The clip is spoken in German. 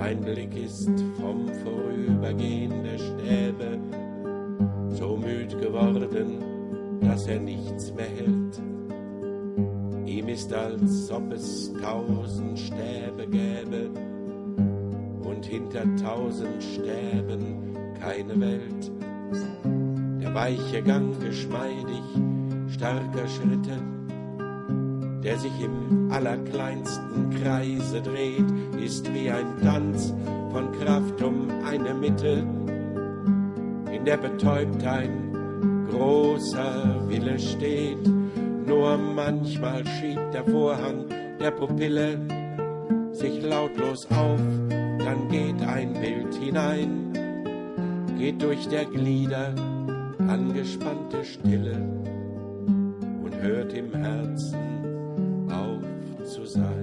Sein Blick ist vom Vorübergehen der Stäbe so müd geworden, dass er nichts mehr hält. Ihm ist, als ob es tausend Stäbe gäbe und hinter tausend Stäben keine Welt. Der weiche Gang geschmeidig starker Schritte, der sich im allerkleinsten Kreise dreht, ist wie ein Tanz von Kraft um eine Mitte, in der betäubt ein großer Wille steht. Nur manchmal schiebt der Vorhang der Pupille sich lautlos auf, dann geht ein Bild hinein, geht durch der Glieder angespannte Stille und hört im Herzen was I.